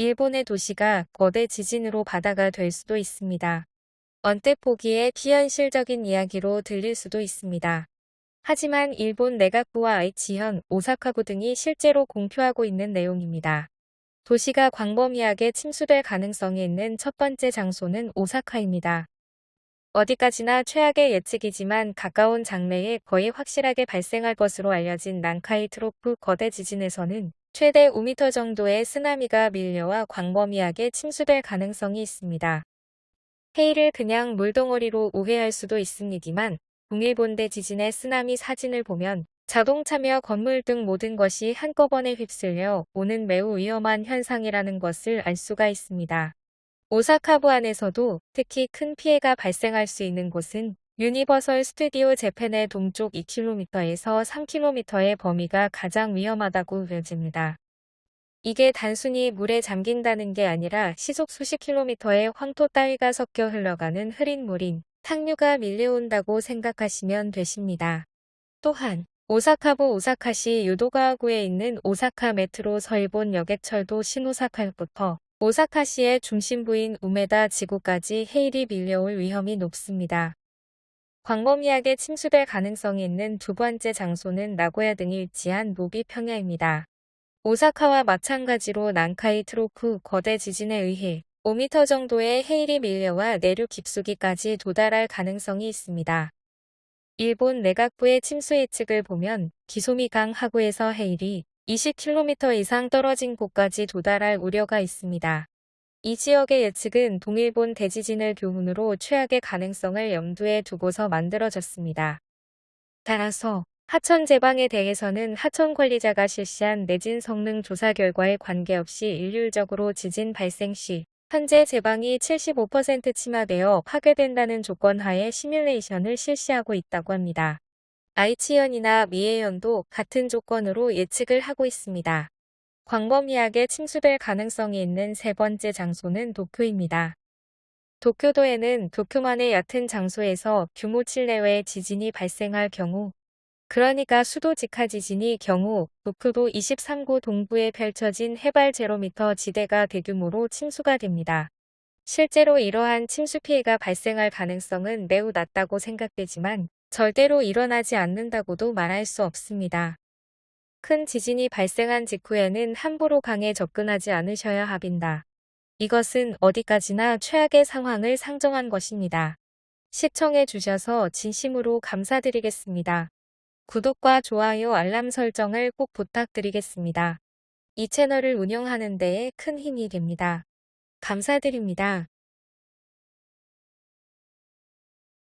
일본의 도시가 거대 지진으로 바다가 될 수도 있습니다. 언뜻 보기에 비현실적인 이야기로 들릴 수도 있습니다. 하지만 일본 내각부와 아이치현, 오사카구 등이 실제로 공표하고 있는 내용입니다. 도시가 광범위하게 침수될 가능성이 있는 첫 번째 장소는 오사카입니다. 어디까지나 최악의 예측이지만 가까운 장래에 거의 확실하게 발생할 것으로 알려진 난카이 트로프 거대 지진에서는 최대 5m 정도의 쓰나미가 밀려와 광범위하게 침수될 가능성이 있습니다. 해일을 그냥 물덩어리로 오해할 수도 있습니다만 동일본대 지진의 쓰나미 사진을 보면 자동차며 건물 등 모든 것이 한꺼번에 휩쓸려 오는 매우 위험한 현상이라는 것을 알 수가 있습니다. 오사카부 안에서도 특히 큰 피해가 발생할 수 있는 곳은 유니버설 스튜디오 재팬의 동쪽 2km에서 3km의 범위가 가장 위험하다고 여겨집니다. 이게 단순히 물에 잠긴다는 게 아니라 시속 수십 킬로미터의 황토 따위가 섞여 흘러가는 흐린 물인 탁류가 밀려온다고 생각하시면 되십니다. 또한 오사카부 오사카시 요도가와구에 있는 오사카 메트로 서일본 여객철도 신오사카역부터 오사카시의 중심부인 우메다 지구까지 해일이 밀려올 위험이 높습니다. 광범위하게 침수될 가능성이 있는 두 번째 장소는 나고야 등이 위치한 노비 평야입니다. 오사카와 마찬가지로 난카이 트로프 거대 지진에 의해 5m 정도의 해일이 밀려와 내륙 깊숙이까지 도달할 가능성이 있습니다. 일본 내각부의 침수 예측을 보면 기소미강 하구에서 헤일이 20km 이상 떨어진 곳까지 도달할 우려가 있습니다. 이 지역의 예측은 동일본 대지진을 교훈으로 최악의 가능성을 염두에 두고서 만들어졌습니다. 따라서 하천 제방에 대해서는 하천 관리자가 실시한 내진 성능 조사 결과에 관계없이 일률적으로 지진 발생 시 현재 제방이 75% 침하되어 파괴된다는 조건 하에 시뮬레이션을 실시하고 있다고 합니다. 아이치현이나 미에현도 같은 조건으로 예측을 하고 있습니다. 광범위하게 침수될 가능성이 있는 세 번째 장소는 도쿄입니다. 도쿄도에는 도쿄만의 얕은 장소에서 규모 7 내외의 지진이 발생할 경우 그러니까 수도 직하 지진이 경우 도쿄도 23구 동부에 펼쳐진 해발 제로미터 지대가 대규모로 침수가 됩니다. 실제로 이러한 침수 피해가 발생할 가능성은 매우 낮다고 생각되지만 절대로 일어나지 않는다고도 말할 수 없습니다. 큰 지진이 발생한 직후에는 함부로 강에 접근하지 않으셔야 합니다. 이것은 어디까지나 최악의 상황을 상정한 것입니다. 시청해 주셔서 진심으로 감사드리겠습니다. 구독과 좋아요 알람 설정을 꼭 부탁드리겠습니다. 이 채널을 운영하는 데에 큰 힘이 됩니다. 감사드립니다.